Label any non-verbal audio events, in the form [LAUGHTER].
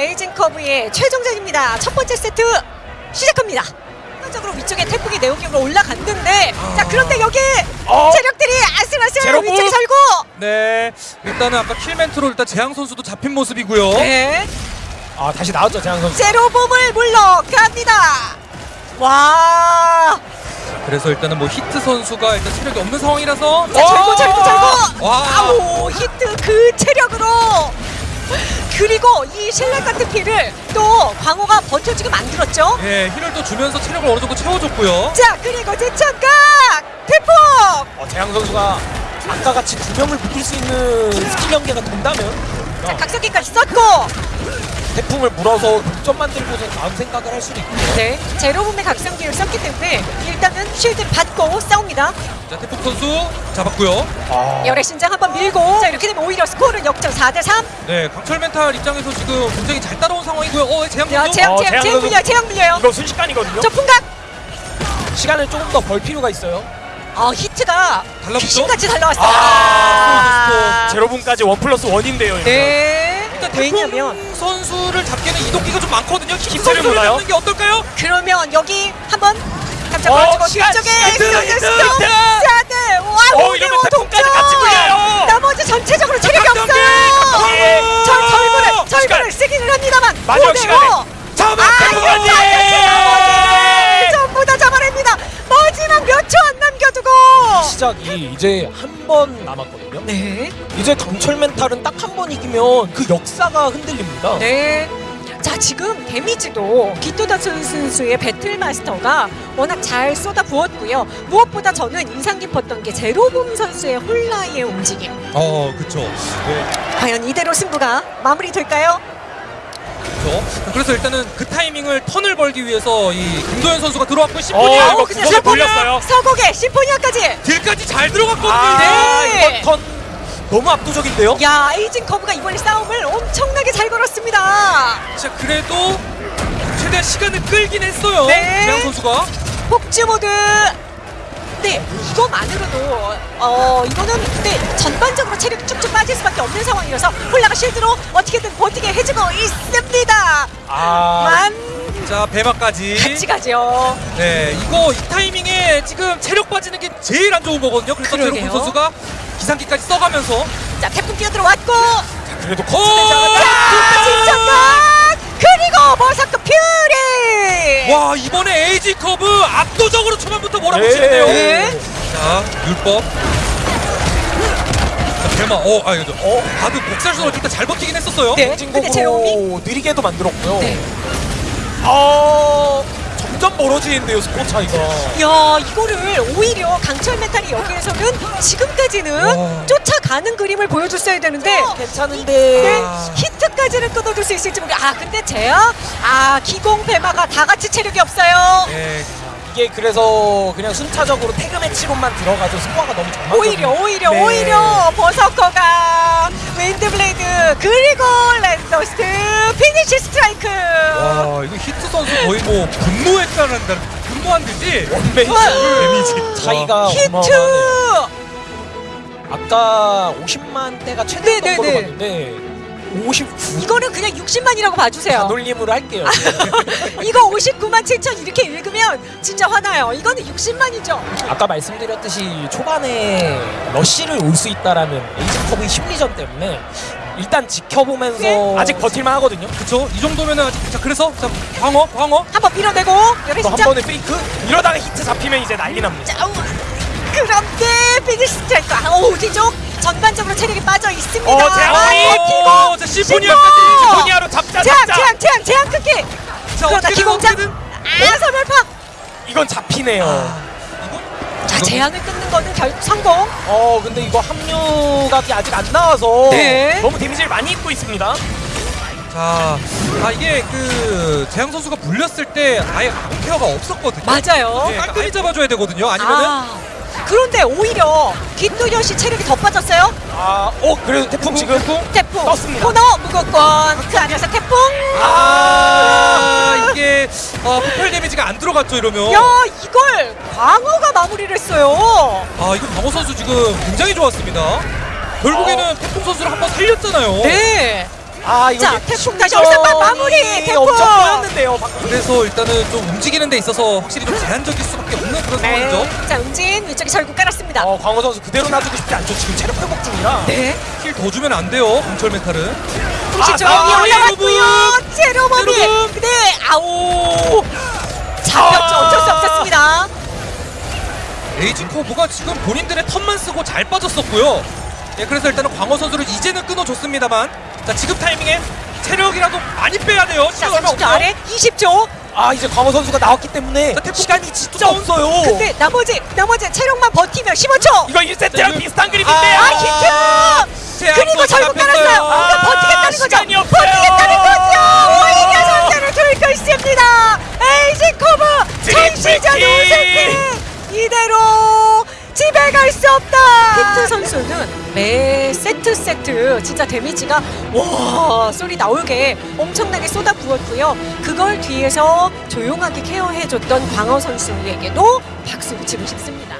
에이징 커브의 최종전입니다. 첫 번째 세트 시작합니다. 순간적으로 위쪽에 태풍이 내오기로 올라갔는데 자 그런데 여기 어. 체력들이 아슬아슬. 위쪽에 살고 네, 일단은 아까 킬멘트로 일단 재앙 선수도 잡힌 모습이고요. 네 아 다시 나왔죠 재앙 선수. 제로봄을 물러갑니다. 와 그래서 일단은 뭐 히트 선수가 일단 체력이 없는 상황이라서 자, 절고 절고 절고 와. 아우 히트 그 체력으로 [LAUGHS] 그리고 이 신랄 같은 피를 또 광호가 버텨주게 만들었죠. 예, 힐을 또 주면서 체력을 어느 정도 채워줬고요. 자 그리고 대천각 태풍 어, 재앙 선수가 아까 같이 두 명을 묶을 수 있는 스킬 연계가 된다면 자 각성기까지 썼고 태풍을 물어서 독점 만들고서 다음 생각을 할 수도 있고. 네 제로봄의 각성기를 썼기 때문에 일단은 쉴드 받고 싸웁니다. 자, 태풍 선수 잡았고요. 아, 여래신장 한번 밀고 자 이렇게 되면 오히려 스코어는 역전 4대3 네, 강철 멘탈 입장에서 지금 굉장히 잘 따라온 상황이고요. 어, 재앙 야 선수. 재앙 어, 재앙 재앙. 물려요 재앙 물려요 이거 순식간이거든요. 저 풍각 시간을 조금 더 벌 필요가 있어요. 아 히트가 달라붙죠? 귀신같이 달라왔어요 아, 제로폰까지 one plus one인데요. 이거. 네 일단 왜냐면 선수를 잡기에는 이동기가 좀 많거든요. 히트 히트를 선수를 몰라요? 잡는 게 어떨까요? 그러면 여기 한번 깜짝 어, 놀라고 뒤쪽에! 사드 와 어, 같이 물려요. 나머지 전체적으로 체력이! 없어요 각성기! 절 절구를 시간. 절구를 쓰기는 합니다만 마지막 오대오. 시간에 잡아 아, 태풍까지. 나머지 전부 다 잡아냅니다 마지막 몇 초 안 남겨두고 시작이 이제 한 번 남았거든요. 네 이제 강철 멘탈은 딱 한 번 이기면 그 역사가 흔들립니다. 네. 자 지금 데미지도 기토다 선수의 배틀마스터가 워낙 잘 쏟아 부었고요. 무엇보다 저는 인상 깊었던 게 제로봄 선수의 홀라의 움직임. 어, 그쵸. 네, 과연 이대로 승부가 마무리될까요? 그쵸. 그래서 일단은 그 타이밍을 턴을 벌기 위해서 이 김도현 선수가 들어왔고 어, 심포니아 이거 그냥 구석에 몰렸어요. 서곡에 심포니아까지. 딜까지 잘 들어갔거든요. 아, 네. 이번 턴 너무 압도적인데요. 야 에이징 커브가 이번에 싸움을 엄청나게 잘 걸었습니다. 자, 그래도 최대한 시간을 끌긴 했어요. 네. 재앙 선수가. 폭주 모드. 네, 이거만으로도 어 이거는 근데 전반적으로 체력이 쭉쭉 빠질 수밖에 없는 상황이라서 홀라가 shield로 어떻게든 버티게 해주고 있습니다. 아, 만 자, 배마까지. 같이 가죠. 네, 이거 이 타이밍에 지금 체력 빠지는 게 제일 안 좋은 거거든요. 그래서. 제로폰 선수가 기상기까지 써가면서 자 태풍 뛰어 들어왔고, 그래도. 자 진짜가 그리고 Berserk Fury. 와 이번에 에이징 커브 압도적으로 초반부터 몰아붙이는데요. 네. 자 율법. 자, 대마. 어, 아 이거 어, bard 복살선을 일단 잘 버티긴 했었어요. 네. 근데. 진공으로 느리게도 만들었고요. 네. 어, 점점 멀어지는데요 스코어 차이가. 야 이거를 오히려 강철 멘탈이 여기에서는 지금까지는 와. 쫓아가는 그림을 보여줬어야 되는데 괜찮은데. 네, 아. 히트까지는 끊어줄 수 있을지 모르겠. 아 근데 제야, 아 기공 배마가 다 같이 체력이 없어요. 네. 이게 그래서 그냥 순차적으로 tag match로만 들어가도 스코어가 너무 정말 오히려 오히려 네. 오히려 버서커가 Wind Blade 그리고 Red Dust Finish Strike. 와 이거 히트 선수 거의 뭐 분노했다는 분노한 듯이 원베이스. damage 차이가 히트. 아까 50만 대가 최대 네, 네, 네. 봤는데 59 이거는 그냥 60만이라고 봐주세요. 반올림으로 할게요. [LAUGHS] 이거 59만 7천 이렇게 읽으면 진짜 화나요. 이거는 60만이죠. 아까 말씀드렸듯이 초반에 rush를 올 수 있다라는 에이징 커브의 심리전 때문에 일단 지켜보면서 네. 아직 버틸만 하거든요. 그쵸 이 정도면은 아직 자 그래서 자 광어 광어 한 번 밀어내고 열애 또 한. 번에 페이크 이러다가 히트 잡히면 이제 난리 납니다. 자, 그런데 피니시 스트라이크. 아, 오 뒤쪽 전반적으로 체력이 빠져 있습니다. 어, 제압! 아, 어, 기공. 자 시포니아까지 시포니아로 잡자 제약 잡자. 제약 끊기. 자 그러다 기공장. 아 서멸파. 이건 잡히네요. 자 이거- 제한을 끊는 거는 결국 성공. 어 근데 이거 합류각이 아직 안 나와서 네. 너무 데미지를 많이 입고 있습니다. 자, 아 이게 그 재앙 선수가 불렸을 때 아예 아무 케어가 없었거든요. 맞아요. 예, 깔끔히 잡아줘야 되거든요. 아니면은 아, 그런데 오히려 김도현 씨 체력이 더 빠졌어요. 아, 어 그래도 태풍 지금 태풍 떴습니다. 코너 무거권 그 안에서 태풍. 아 이게 아, 폭발 데미지가 안 들어갔죠 이러면. 야 이걸 광어가 마무리를 했어요. 아 이거 방호 선수 지금 굉장히 좋았습니다. 결국에는 태풍 선수를 한번 살렸잖아요. 네. 아 이거 자, 태풍 다시 없앤 마무리, 태풍! 엄청 꼬였는데요 그래서 일단은 좀 움직이는 데 있어서 확실히 좀 제한적일 수밖에 없는 그런 상황이죠. 네. 자, 은진 위쪽에 절구 깔았습니다. 어 광호 선수 그대로 놔두고 싶지 않죠 지금 체력 회복 중이라 네. 킬더 주면 안 돼요. 강철 메탈은. 혹시 아, 아, 올라왔고요. 제로범이. 제로범. 네. 아오. 잡혔죠. 어쩔 수 없었습니다. 에이징 커브가 지금 본인들의 턴만 쓰고 잘 빠졌었고요. 예, 그래서 일단은 광호 선수를 이제는 끊어줬습니다만 자 지금 타이밍에 체력이라도 많이 빼야 돼요. 자, 시간 얼마 30초 없어요. 아래 20초. 아 이제 광호 선수가 나왔기 때문에 자, 시간이 진짜 없어요 근데 나머지 나머지 체력만 버티면 15초. 이거 1세트랑 자, 비슷한 아, 그림인데요 아, 히트! 제압도 그리고 절구 잡혔어요. 깔았어요. 아, 그러니까 버티겠다는 거죠. 시간이 세트 세트 진짜 데미지가 와 소리 나오게 엄청나게 쏟아 부었고요. 그걸 뒤에서 조용하게 케어해줬던 광어 선수에게도 박수 붙이고 싶습니다.